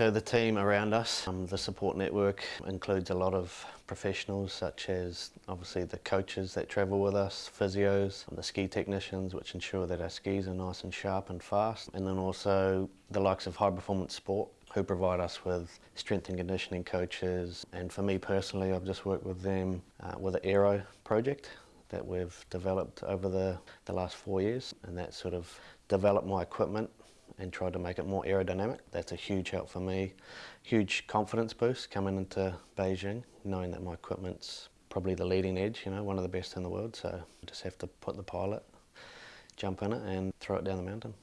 So the team around us, um, the support network includes a lot of professionals such as obviously the coaches that travel with us, physios, the ski technicians which ensure that our skis are nice and sharp and fast and then also the likes of high performance sport who provide us with strength and conditioning coaches. And for me personally I've just worked with them uh, with the Aero project that we've developed over the, the last four years and that sort of developed my equipment and tried to make it more aerodynamic. That's a huge help for me. Huge confidence boost coming into Beijing, knowing that my equipment's probably the leading edge, you know, one of the best in the world. So I just have to put the pilot, jump in it and throw it down the mountain.